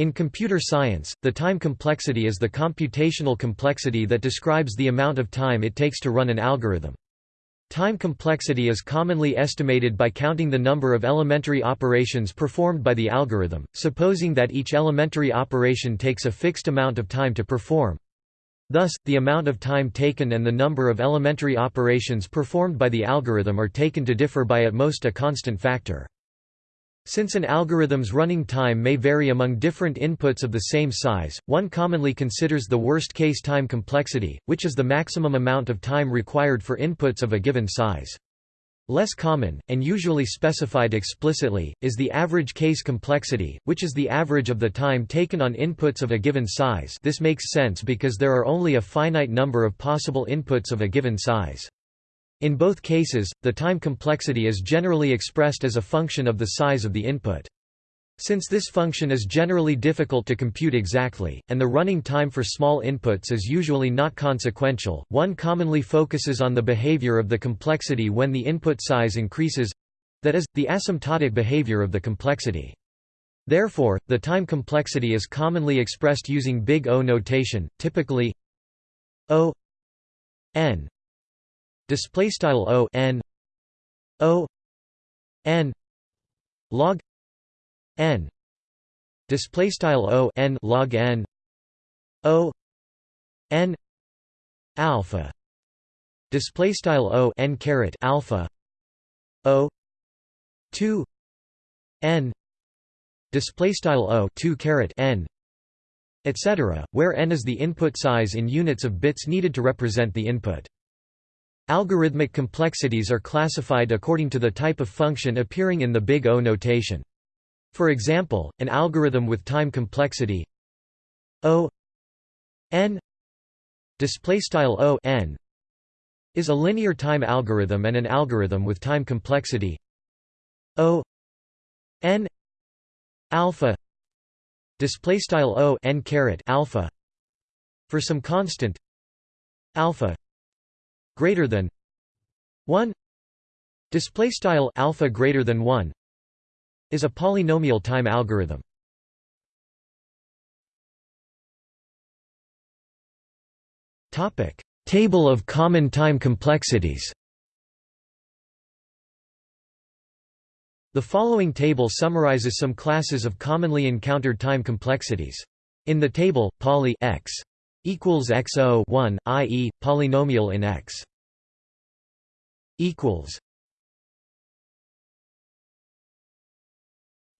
In computer science, the time complexity is the computational complexity that describes the amount of time it takes to run an algorithm. Time complexity is commonly estimated by counting the number of elementary operations performed by the algorithm, supposing that each elementary operation takes a fixed amount of time to perform. Thus, the amount of time taken and the number of elementary operations performed by the algorithm are taken to differ by at most a constant factor. Since an algorithm's running time may vary among different inputs of the same size, one commonly considers the worst-case time complexity, which is the maximum amount of time required for inputs of a given size. Less common, and usually specified explicitly, is the average case complexity, which is the average of the time taken on inputs of a given size this makes sense because there are only a finite number of possible inputs of a given size. In both cases, the time complexity is generally expressed as a function of the size of the input. Since this function is generally difficult to compute exactly, and the running time for small inputs is usually not consequential, one commonly focuses on the behavior of the complexity when the input size increases—that is, the asymptotic behavior of the complexity. Therefore, the time complexity is commonly expressed using big O notation, typically O n display style o n o n log n display style o n log n o n alpha display style o n caret alpha o 2 n display style o 2 caret n etc where n is the input size in units of bits needed to represent the input Algorithmic complexities are classified according to the type of function appearing in the big O notation. For example, an algorithm with time complexity O n O n is a linear time algorithm and an algorithm with time complexity O n alpha display style O n caret alpha for some constant alpha greater than 1 display style alpha greater than 1 is a polynomial time algorithm. Topic table of common time complexities. The following table summarizes some classes of commonly encountered time complexities. In the table, poly x equals xo 1, i.e., polynomial in X equals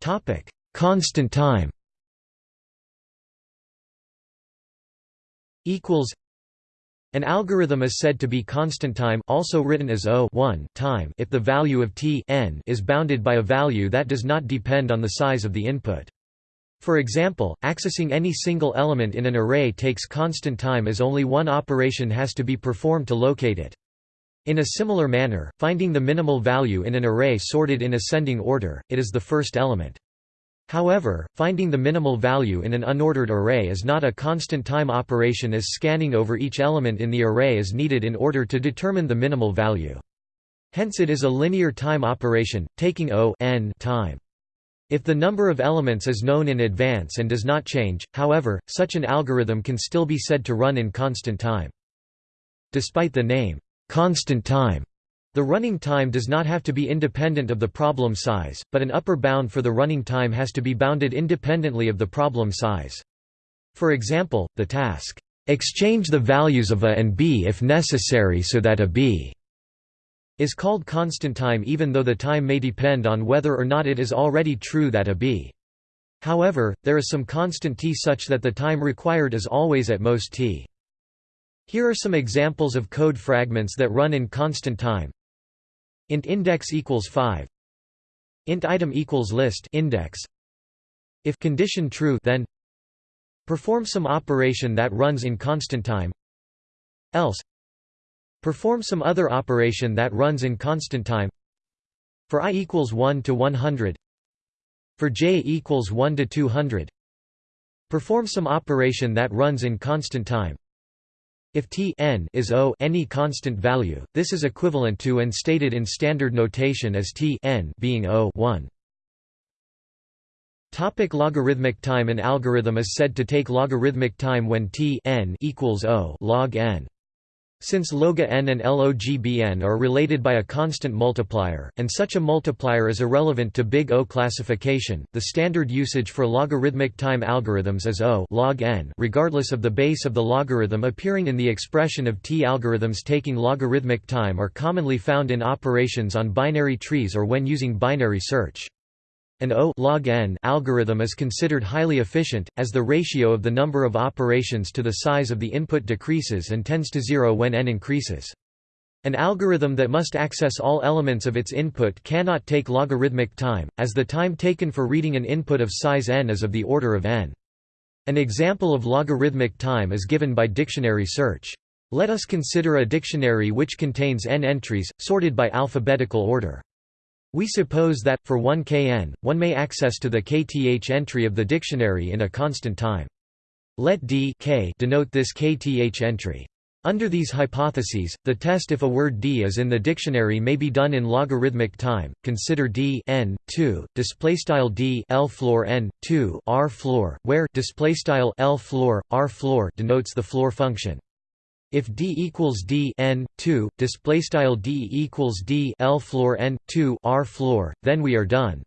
topic constant time equals an algorithm is said to be constant time also written as O time if the value of t n is bounded by a value that does not depend on the size of the input. For example, accessing any single element in an array takes constant time as only one operation has to be performed to locate it. In a similar manner, finding the minimal value in an array sorted in ascending order, it is the first element. However, finding the minimal value in an unordered array is not a constant time operation as scanning over each element in the array is needed in order to determine the minimal value. Hence it is a linear time operation, taking O n time. If the number of elements is known in advance and does not change, however, such an algorithm can still be said to run in constant time. Despite the name, constant time. The running time does not have to be independent of the problem size, but an upper bound for the running time has to be bounded independently of the problem size. For example, the task, "'exchange the values of a and b if necessary so that a b' is called constant time even though the time may depend on whether or not it is already true that a b. However, there is some constant t such that the time required is always at most t. Here are some examples of code fragments that run in constant time. int index equals 5 int item equals list index if condition true then perform some operation that runs in constant time else perform some other operation that runs in constant time. For i equals 1 to 100 for j equals 1 to 200 perform some operation that runs in constant time. If t n is O any constant value, this is equivalent to and stated in standard notation as t n being O 1. Topic logarithmic time. An algorithm is said to take logarithmic time when t n equals o log n. Since log n and log(n) are related by a constant multiplier, and such a multiplier is irrelevant to big O classification, the standard usage for logarithmic time algorithms is O log n regardless of the base of the logarithm appearing in the expression of t algorithms taking logarithmic time are commonly found in operations on binary trees or when using binary search. An O log n algorithm is considered highly efficient, as the ratio of the number of operations to the size of the input decreases and tends to zero when n increases. An algorithm that must access all elements of its input cannot take logarithmic time, as the time taken for reading an input of size n is of the order of n. An example of logarithmic time is given by dictionary search. Let us consider a dictionary which contains n entries, sorted by alphabetical order. We suppose that, for one kn, one may access to the kth entry of the dictionary in a constant time. Let d k denote this kth entry. Under these hypotheses, the test if a word d is in the dictionary may be done in logarithmic time. Consider d n 2 display style d l floor n 2 r floor, where display style l floor r floor denotes the floor function. If d equals d n 2 display style d equals d l floor n 2 r floor, then we are done.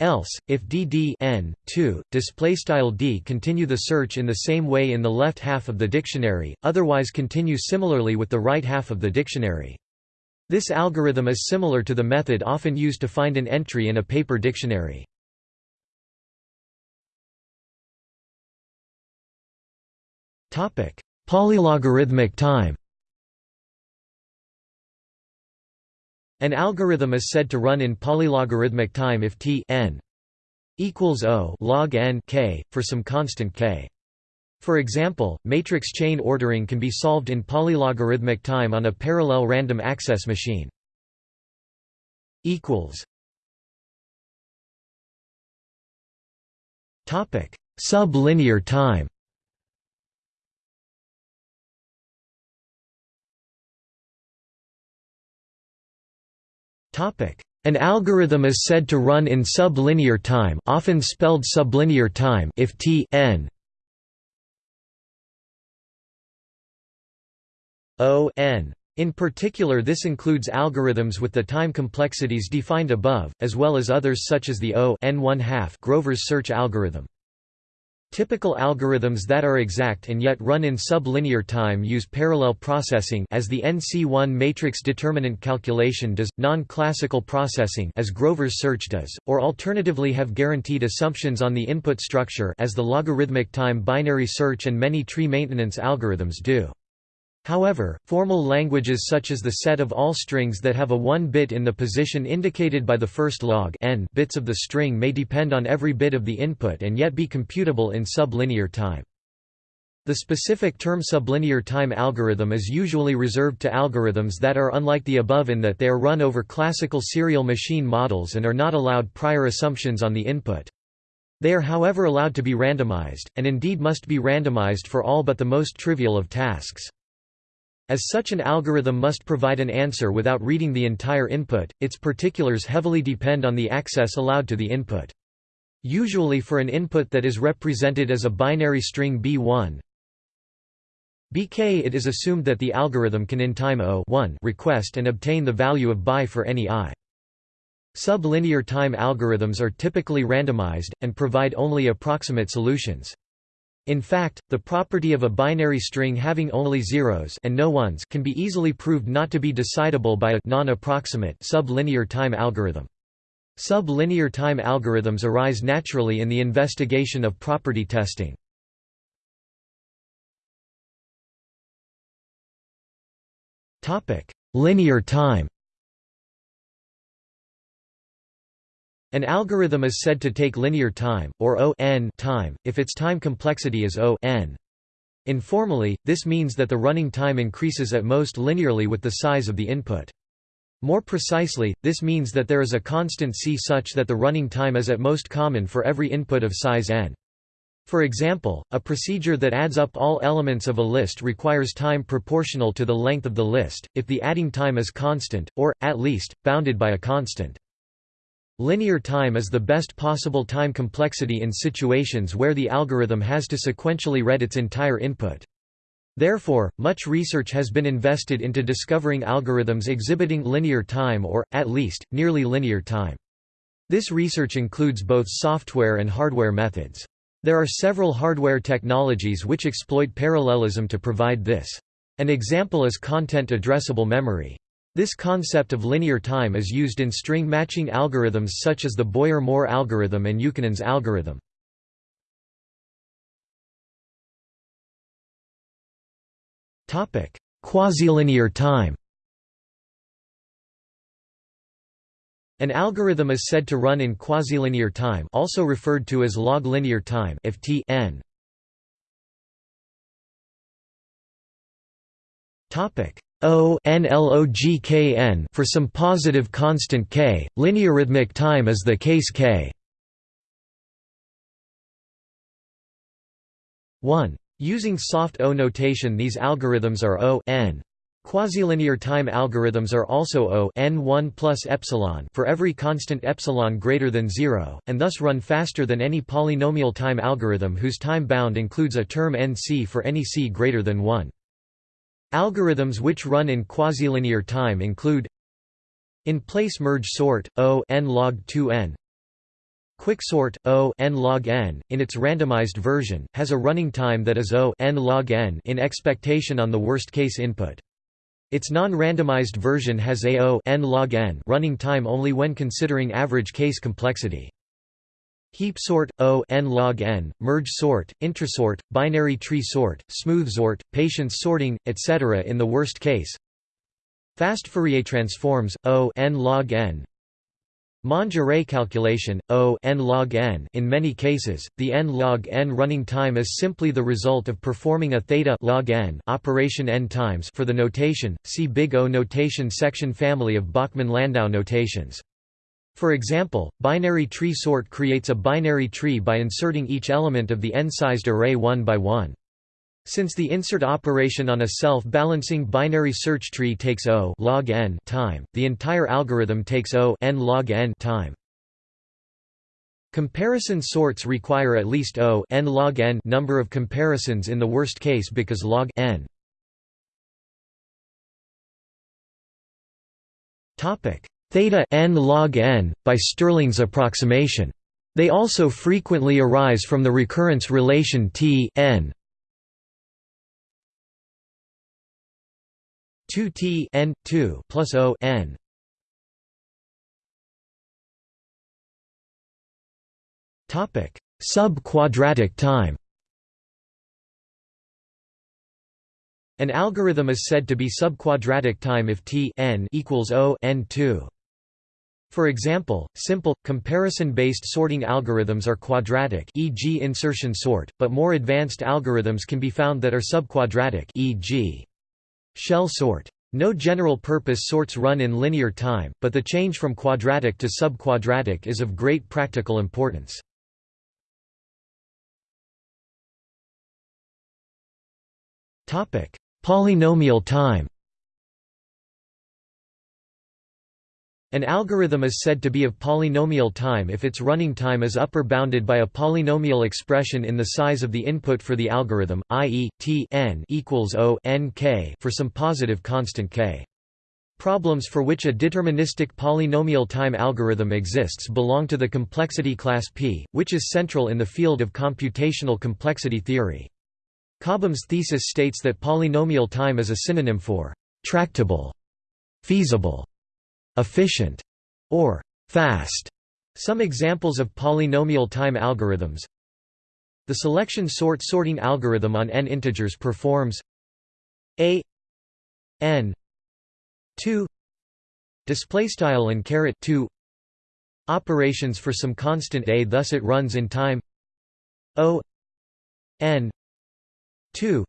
Else, if d d n 2 display style d continue the search in the same way in the left half of the dictionary, otherwise continue similarly with the right half of the dictionary. This algorithm is similar to the method often used to find an entry in a paper dictionary. Topic: Polylogarithmic time An algorithm is said to run in polylogarithmic time if t n equals o log n k, for some constant k. For example, matrix chain ordering can be solved in polylogarithmic time on a parallel random access machine. equals Topic: Sublinear time An algorithm is said to run in sublinear time often spelled sublinear time if t n o n. In particular this includes algorithms with the time complexities defined above, as well as others such as the O n Grover's search algorithm. Typical algorithms that are exact and yet run in sublinear time use parallel processing as the NC1 matrix determinant calculation does, non-classical processing as Grover's search does, or alternatively have guaranteed assumptions on the input structure as the logarithmic time binary search and many tree maintenance algorithms do. However, formal languages such as the set of all strings that have a 1 bit in the position indicated by the first log n bits of the string may depend on every bit of the input and yet be computable in sublinear time. The specific term sublinear time algorithm is usually reserved to algorithms that are unlike the above in that they are run over classical serial machine models and are not allowed prior assumptions on the input. They are however allowed to be randomized, and indeed must be randomized for all but the most trivial of tasks. As such an algorithm must provide an answer without reading the entire input, its particulars heavily depend on the access allowed to the input. Usually for an input that is represented as a binary string b1 bk it is assumed that the algorithm can in time o request and obtain the value of bi for any i. Sublinear time algorithms are typically randomized, and provide only approximate solutions. In fact, the property of a binary string having only zeros and no ones can be easily proved not to be decidable by a non-approximate sublinear time algorithm. Sublinear time algorithms arise naturally in the investigation of property testing. Linear time An algorithm is said to take linear time, or O n time, if its time complexity is O n. Informally, this means that the running time increases at most linearly with the size of the input. More precisely, this means that there is a constant c such that the running time is at most common for every input of size n. For example, a procedure that adds up all elements of a list requires time proportional to the length of the list, if the adding time is constant, or, at least, bounded by a constant. Linear time is the best possible time complexity in situations where the algorithm has to sequentially read its entire input. Therefore, much research has been invested into discovering algorithms exhibiting linear time or, at least, nearly linear time. This research includes both software and hardware methods. There are several hardware technologies which exploit parallelism to provide this. An example is content addressable memory. This concept of linear time is used in string matching algorithms such as the Boyer-Moore algorithm and Ukkonen's algorithm. Quasi-linear time An algorithm is said to run in quasi-linear time also referred to as log-linear time if t n. O for some positive constant k, linearithmic time is the case k. 1. Using soft O notation these algorithms are O n. Quasi-linear time algorithms are also O n1 plus epsilon for every constant epsilon greater than 0, and thus run faster than any polynomial time algorithm whose time bound includes a term nc for any c greater than 1. Algorithms which run in quasi-linear time include in-place merge sort, O n log 2n Quicksort, O n log n, in its randomized version, has a running time that is O n log n in expectation on the worst-case input. Its non-randomized version has a O n log n running time only when considering average case complexity. Heap sort, O n log n, merge sort, introsort, binary tree sort, smooth sort, patience sorting, etc. in the worst case. Fast Fourier transforms, O n log n, Monge array calculation, O n log n in many cases, the n log n running time is simply the result of performing a theta log n operation n times for the notation, see Big O notation section family of Bachmann-Landau notations. For example, binary tree sort creates a binary tree by inserting each element of the n-sized array one by one. Since the insert operation on a self-balancing binary search tree takes O log n time, the entire algorithm takes O n log n time. Comparison sorts require at least O n log n number of comparisons in the worst case because log n topic theta n log n by Stirling's approximation. They also frequently arise from the recurrence relation T n 2 t n 2 plus o n topic sub-quadratic time An algorithm is said to be subquadratic time if t n equals o n 2. For example, simple, comparison-based sorting algorithms are quadratic e.g. insertion sort, but more advanced algorithms can be found that are subquadratic e.g. Shell sort. No general-purpose sorts run in linear time, but the change from quadratic to subquadratic is of great practical importance. Polynomial time An algorithm is said to be of polynomial time if its running time is upper bounded by a polynomial expression in the size of the input for the algorithm, i.e., t n equals O n k for some positive constant k. Problems for which a deterministic polynomial time algorithm exists belong to the complexity class P, which is central in the field of computational complexity theory. Cobham's thesis states that polynomial time is a synonym for tractable, feasible, efficient, or fast. Some examples of polynomial time algorithms The selection sort sorting algorithm on n integers performs a n 2 display style and caret 2 operations for some constant a thus it runs in time o n 2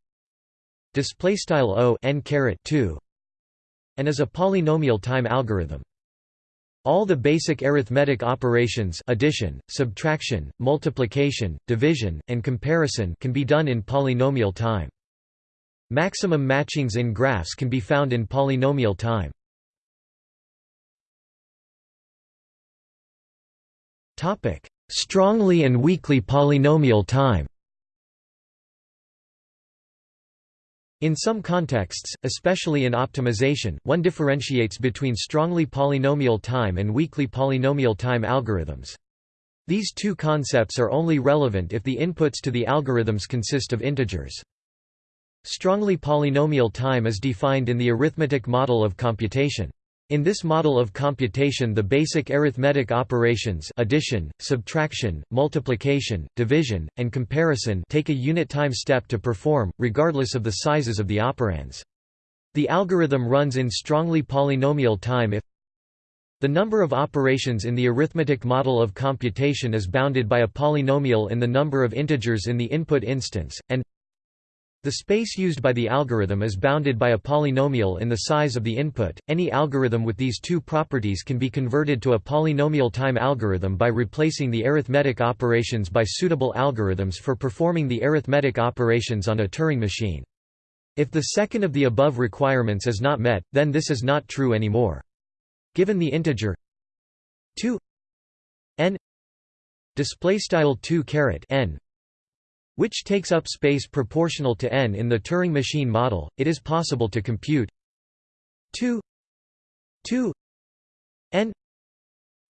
display style o n caret 2 and is a polynomial time algorithm. All the basic arithmetic operations addition, subtraction, multiplication, division, and comparison can be done in polynomial time. Maximum matchings in graphs can be found in polynomial time. Strongly and weakly polynomial time In some contexts, especially in optimization, one differentiates between strongly polynomial time and weakly polynomial time algorithms. These two concepts are only relevant if the inputs to the algorithms consist of integers. Strongly polynomial time is defined in the arithmetic model of computation. In this model of computation the basic arithmetic operations addition, subtraction, multiplication, division, and comparison take a unit time step to perform, regardless of the sizes of the operands. The algorithm runs in strongly polynomial time if the number of operations in the arithmetic model of computation is bounded by a polynomial in the number of integers in the input instance, and the space used by the algorithm is bounded by a polynomial in the size of the input. Any algorithm with these two properties can be converted to a polynomial time algorithm by replacing the arithmetic operations by suitable algorithms for performing the arithmetic operations on a Turing machine. If the second of the above requirements is not met, then this is not true anymore. Given the integer 2 n display style 2 caret n which takes up space proportional to n in the Turing machine model, it is possible to compute 2 2 n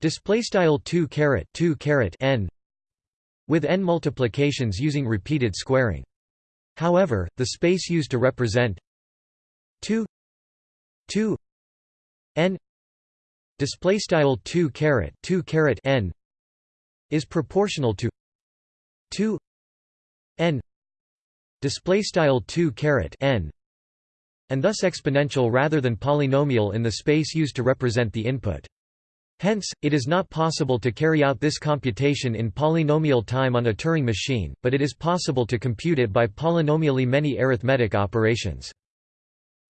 display style 2 caret 2 caret n with n multiplications using repeated squaring. However, the space used to represent 2 2 n display style 2 caret 2 caret n is proportional to 2 n display style 2 caret n and thus exponential rather than polynomial in the space used to represent the input. Hence, it is not possible to carry out this computation in polynomial time on a Turing machine, but it is possible to compute it by polynomially many arithmetic operations.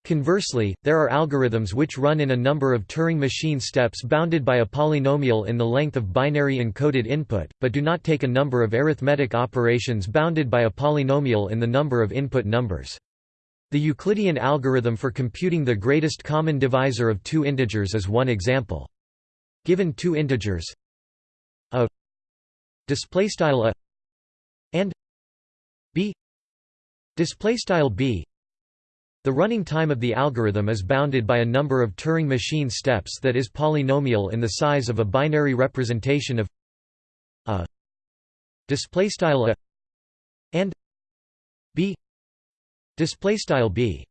Conversely, there are algorithms which run in a number of Turing machine steps bounded by a polynomial in the length of binary encoded input, but do not take a number of arithmetic operations bounded by a polynomial in the number of input numbers. The Euclidean algorithm for computing the greatest common divisor of two integers is one example. Given two integers a displaystyle a and b displaystyle b the running time of the algorithm is bounded by a number of Turing machine steps that is polynomial in the size of a binary representation of a displaystyle a and b displaystyle b.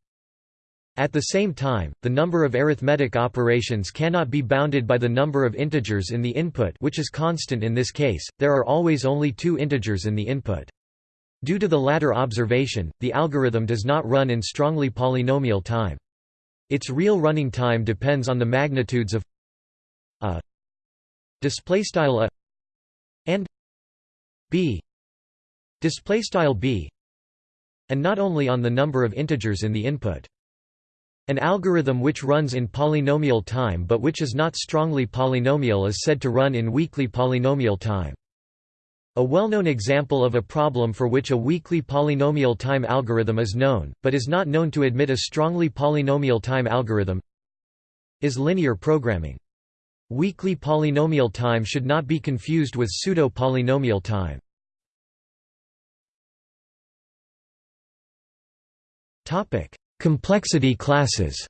At the same time, the number of arithmetic operations cannot be bounded by the number of integers in the input which is constant in this case, there are always only two integers in the input. Due to the latter observation, the algorithm does not run in strongly polynomial time. Its real running time depends on the magnitudes of a displaystyle a and b displaystyle b and not only on the number of integers in the input. An algorithm which runs in polynomial time but which is not strongly polynomial is said to run in weakly polynomial time. A well-known example of a problem for which a weakly polynomial time algorithm is known, but is not known to admit a strongly polynomial time algorithm is linear programming. Weakly polynomial time should not be confused with pseudo-polynomial time. Complexity classes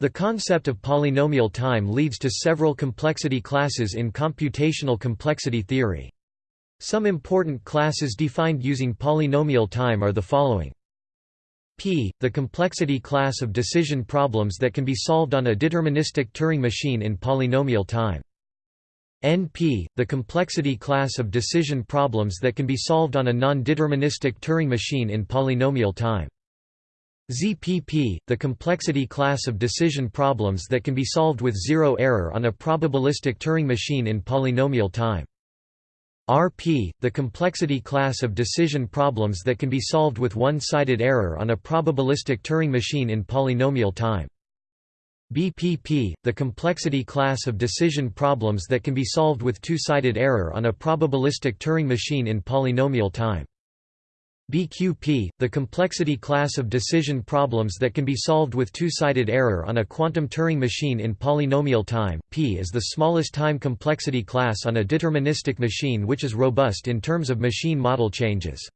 The concept of polynomial time leads to several complexity classes in computational complexity theory. Some important classes defined using polynomial time are the following. P, the complexity class of decision problems that can be solved on a deterministic Turing machine in polynomial time. NP, the complexity class of decision problems that can be solved on a non-deterministic Turing machine in polynomial time. ZPP, the complexity class of decision problems that can be solved with zero error on a probabilistic Turing machine in polynomial time. RP, the complexity class of decision problems that can be solved with one-sided error on a probabilistic Turing machine in polynomial time. BPP, the complexity class of decision problems that can be solved with two-sided error on a probabilistic Turing machine in polynomial time. BQP, the complexity class of decision problems that can be solved with two-sided error on a quantum Turing machine in polynomial time. P is the smallest time complexity class on a deterministic machine which is robust in terms of machine model changes.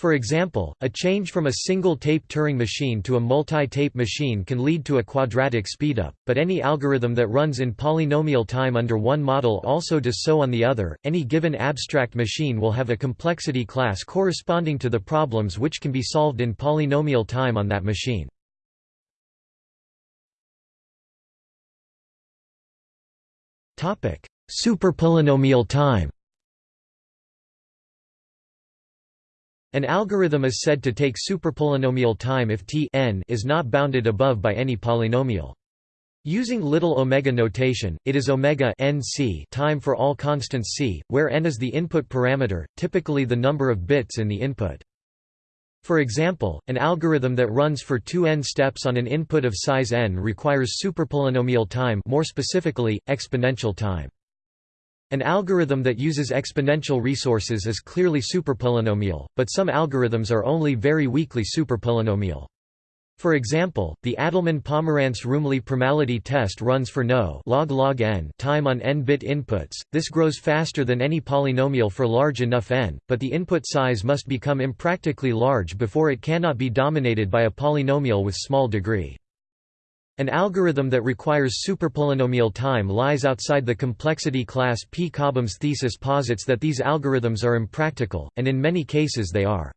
For example, a change from a single-tape Turing machine to a multi-tape machine can lead to a quadratic speedup, but any algorithm that runs in polynomial time under one model also does so on the other. Any given abstract machine will have a complexity class corresponding to the problems which can be solved in polynomial time on that machine. Topic: Superpolynomial time. An algorithm is said to take superpolynomial time if t n is not bounded above by any polynomial. Using little omega notation, it is omega n c time for all constants c, where n is the input parameter, typically the number of bits in the input. For example, an algorithm that runs for 2 n steps on an input of size n requires superpolynomial time more specifically, exponential time. An algorithm that uses exponential resources is clearly superpolynomial, but some algorithms are only very weakly superpolynomial. For example, the Adleman-Pomerantz-Rumely primality test runs for no log log n time on n-bit inputs. This grows faster than any polynomial for large enough n, but the input size must become impractically large before it cannot be dominated by a polynomial with small degree. An algorithm that requires superpolynomial time lies outside the complexity class P. Cobham's thesis posits that these algorithms are impractical, and in many cases they are.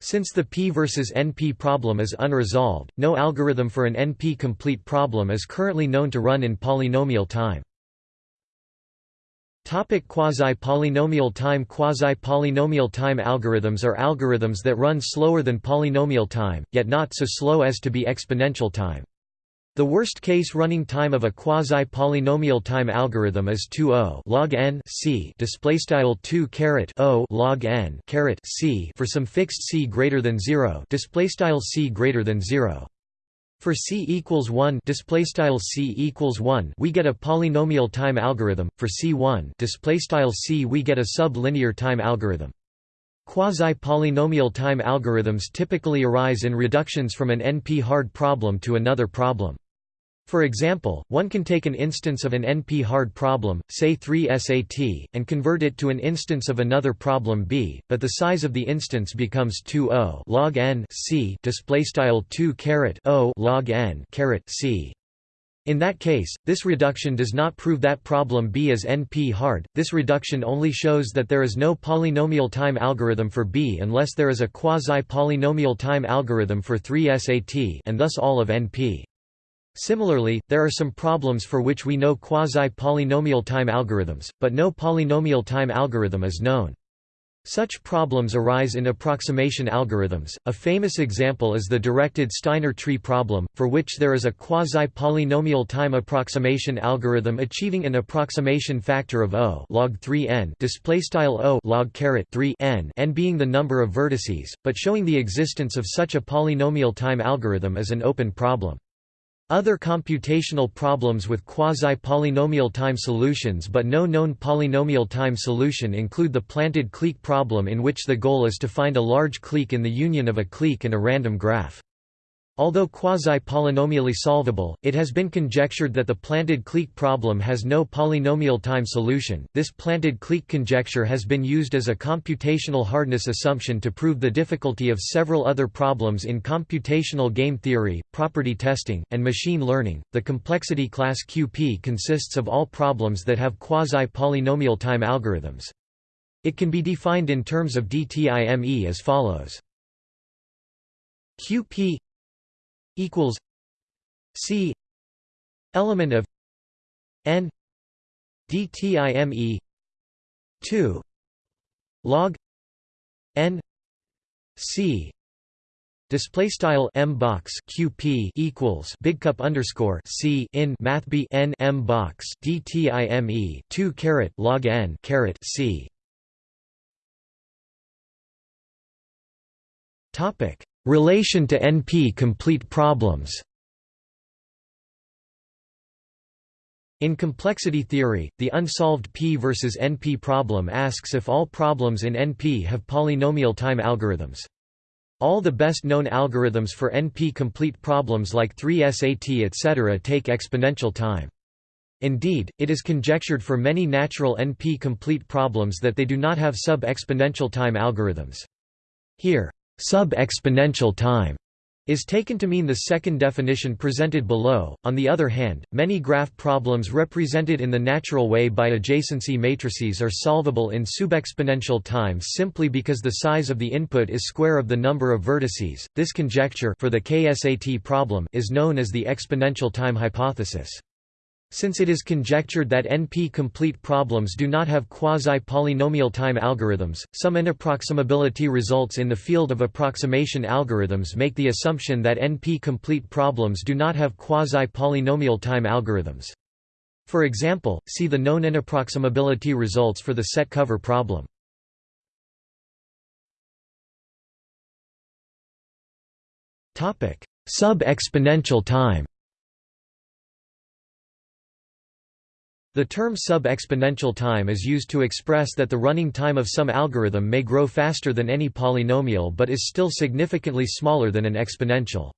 Since the P versus NP problem is unresolved, no algorithm for an NP-complete problem is currently known to run in polynomial time. Quasi-polynomial time Quasi-polynomial time algorithms are algorithms that run slower than polynomial time, yet not so slow as to be exponential time. The worst-case running time of a quasi-polynomial time algorithm is 2 o log n c displaystyle 2 caret o log n caret c for some fixed c greater than 0 displaystyle c greater than 0. For c equals 1 displaystyle c equals 1 we get a polynomial time algorithm. For c1 displaystyle c we get a sublinear time algorithm. Quasi-polynomial time algorithms typically arise in reductions from an NP-hard problem to another problem. For example, one can take an instance of an NP-hard problem, say 3 SAT, and convert it to an instance of another problem B, but the size of the instance becomes 2 o log n c displaystyle 2 caret o log n caret c. In that case, this reduction does not prove that problem B is NP-hard, this reduction only shows that there is no polynomial time algorithm for B unless there is a quasi-polynomial time algorithm for 3 SAT and thus all of NP. Similarly, there are some problems for which we know quasi-polynomial time algorithms, but no polynomial time algorithm is known. Such problems arise in approximation algorithms. A famous example is the directed Steiner tree problem, for which there is a quasi-polynomial time approximation algorithm achieving an approximation factor of O log 3n displaystyle O log 3 n n being the number of vertices, but showing the existence of such a polynomial time algorithm is an open problem. Other computational problems with quasi-polynomial time solutions but no known polynomial time solution include the planted clique problem in which the goal is to find a large clique in the union of a clique and a random graph. Although quasi-polynomially solvable, it has been conjectured that the planted clique problem has no polynomial time solution. This planted clique conjecture has been used as a computational hardness assumption to prove the difficulty of several other problems in computational game theory, property testing, and machine learning. The complexity class QP consists of all problems that have quasi-polynomial time algorithms. It can be defined in terms of DTIME as follows. QP equals C element of n dtime 2 log n c Display style m box qp equals big cup underscore c in math b n m box dtime two caret log n caret c. Topic Relation to NP-complete problems In complexity theory, the unsolved P versus NP problem asks if all problems in NP have polynomial time algorithms. All the best-known algorithms for NP-complete problems like 3SAT etc. take exponential time. Indeed, it is conjectured for many natural NP-complete problems that they do not have sub-exponential time algorithms. Here, sub-exponential time is taken to mean the second definition presented below. On the other hand, many graph problems represented in the natural way by adjacency matrices are solvable in subexponential time simply because the size of the input is square of the number of vertices. This conjecture for the KSAT problem is known as the exponential time hypothesis. Since it is conjectured that NP-complete problems do not have quasi-polynomial time algorithms, some inapproximability results in the field of approximation algorithms make the assumption that NP-complete problems do not have quasi-polynomial time algorithms. For example, see the known inapproximability results for the set cover problem. Sub-exponential time The term sub-exponential time is used to express that the running time of some algorithm may grow faster than any polynomial but is still significantly smaller than an exponential.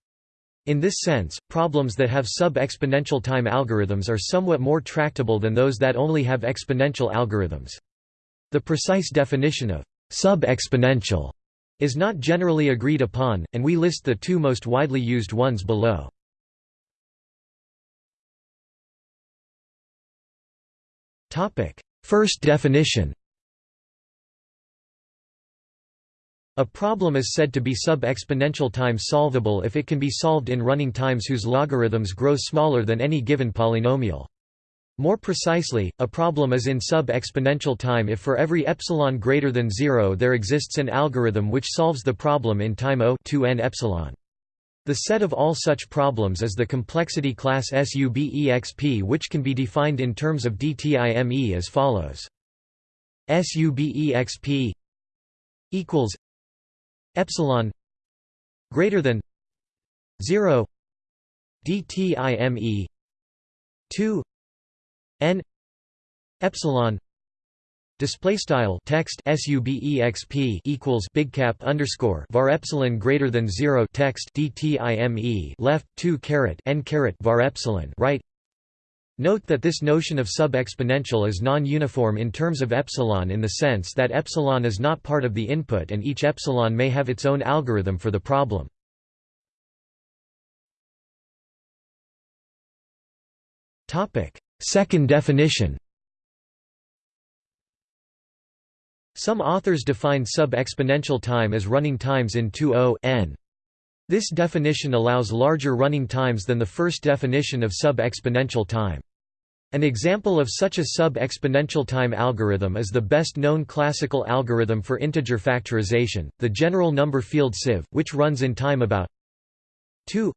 In this sense, problems that have sub-exponential time algorithms are somewhat more tractable than those that only have exponential algorithms. The precise definition of sub-exponential is not generally agreed upon, and we list the two most widely used ones below. First definition A problem is said to be sub-exponential time solvable if it can be solved in running times whose logarithms grow smaller than any given polynomial. More precisely, a problem is in sub-exponential time if for every epsilon greater than 0 there exists an algorithm which solves the problem in time O 2n epsilon. The set of all such problems is the complexity class SUBEXP which can be defined in terms of DTIME as follows. SUBEXP equals epsilon greater than 0 DTIME 2 n epsilon Display style text subexp equals big cap underscore var epsilon greater than zero text dtime left two caret n caret var epsilon right. Note that this notion of sub-exponential is non-uniform in terms of epsilon in the sense that epsilon is not part of the input and each epsilon may have its own algorithm for the problem. Second definition Some authors define sub-exponential time as running times in 2 n. This definition allows larger running times than the first definition of sub-exponential time. An example of such a sub-exponential time algorithm is the best-known classical algorithm for integer factorization, the general number field sieve, which runs in time about 2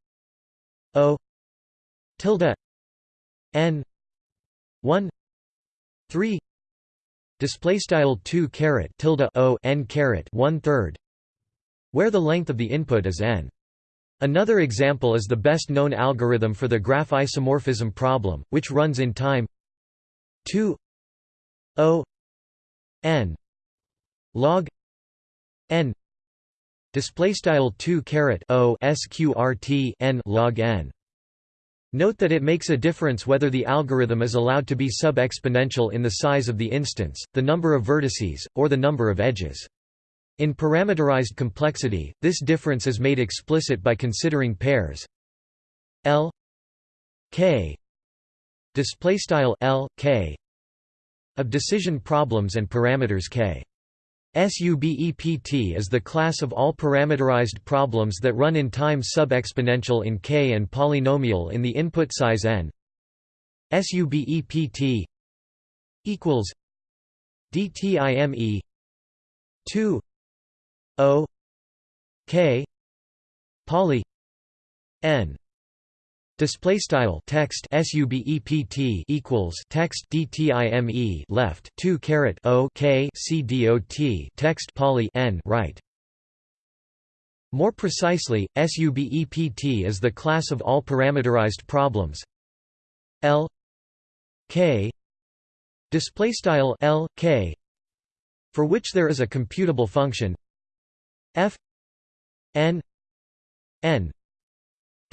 o tilde n 1 3 display style 2 caret tilde o n caret 1 third where the length of the input is n. Another example is the best known algorithm for the graph isomorphism problem, which runs in time 2 o n log n display style 2 caret o sqrt n log n Note that it makes a difference whether the algorithm is allowed to be sub-exponential in the size of the instance, the number of vertices, or the number of edges. In parameterized complexity, this difference is made explicit by considering pairs L k style L k of decision problems and parameters k. SUBEPT is the class of all parameterized problems that run in time sub-exponential in K and polynomial in the input size n. SUBEPT equals DTIME 2 O K poly n Display style text subept equals text dtime left two caret o k c dot text poly n right. More precisely, subept is the class of all parameterized problems L k display style L k for which there is a computable function f n n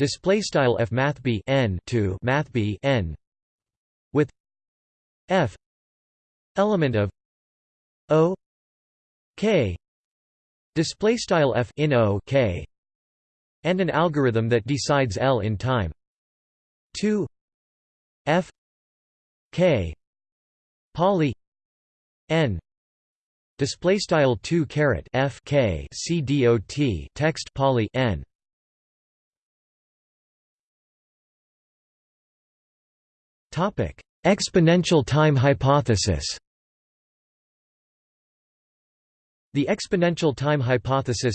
display style f math b n to math b n with f element of o k display style f in o k and an algorithm that decides L in time 2 f k poly n display style 2 caret f k c dot text poly n topic exponential time hypothesis the exponential time hypothesis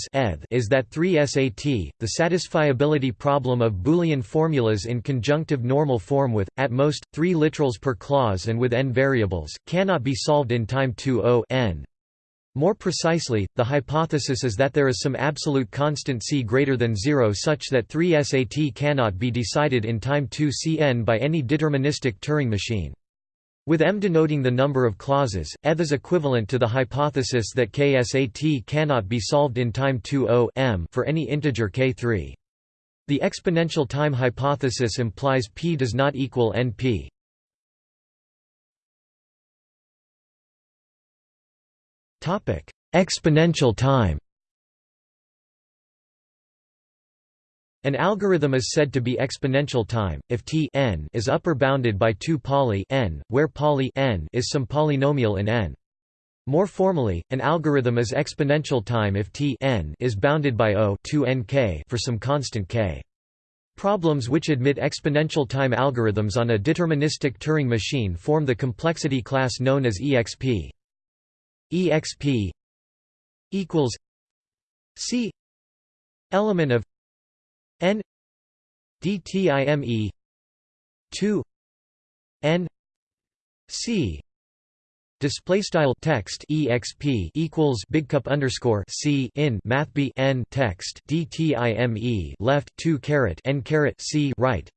is that 3SAT, the satisfiability problem of Boolean formulas in conjunctive normal form with, at most, three literals per clause and with n variables, cannot be solved in time 2 n. More precisely, the hypothesis is that there is some absolute constant c greater than 0 such that 3SAT cannot be decided in time 2 cn by any deterministic Turing machine. With m denoting the number of clauses, eth is equivalent to the hypothesis that ksat cannot be solved in time 2 m for any integer k3. The exponential time hypothesis implies p does not equal np. Exponential time An algorithm is said to be exponential time if t n is upper bounded by 2 poly n, where poly n is some polynomial in n. More formally, an algorithm is exponential time if t n is bounded by O 2 nk for some constant k. Problems which admit exponential time algorithms on a deterministic Turing machine form the complexity class known as exp. Exp equals c element of n dtime 2 n c display style text exp equals big cup underscore c in math b n text dtime left 2 caret n caret c right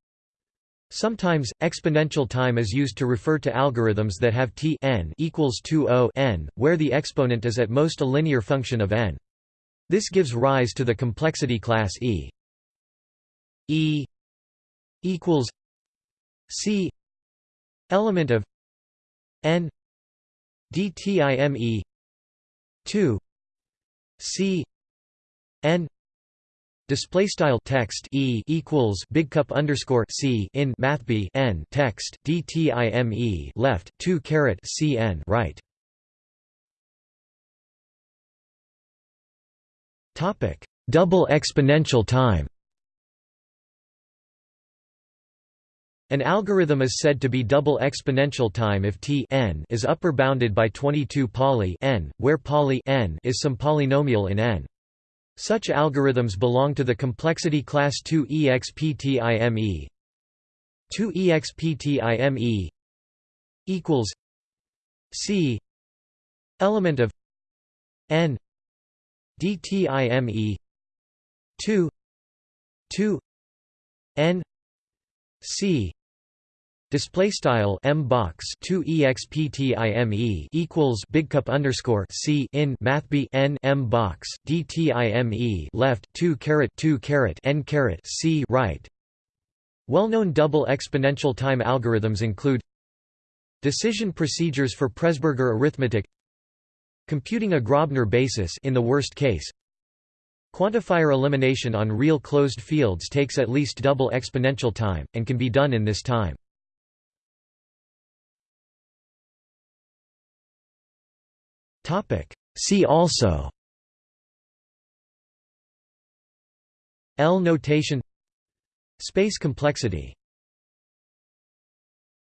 Sometimes, exponential time is used to refer to algorithms that have t n equals 2 o n, where the exponent is at most a linear function of n. This gives rise to the complexity class E. E equals C element of N DTIME two C N Display style text e equals big cup underscore c in math b n text dtime left two caret c n right. Topic double exponential time. An algorithm is said to be double exponential time if t n is upper bounded by 22 poly n, where poly n is some polynomial in n. Such algorithms belong to the complexity class 2 exptime 2 exptime equals c element of n dtime 2 2 n c Display style m box 2 exptime equals big cup underscore c in math b n m box dtime left 2 caret 2 caret n caret c right. Well-known double exponential time algorithms include decision procedures for Presburger arithmetic, computing a Grobner basis in the worst case, Quantifier elimination on real closed fields takes at least double exponential time, and can be done in this time. See also. L notation. Space complexity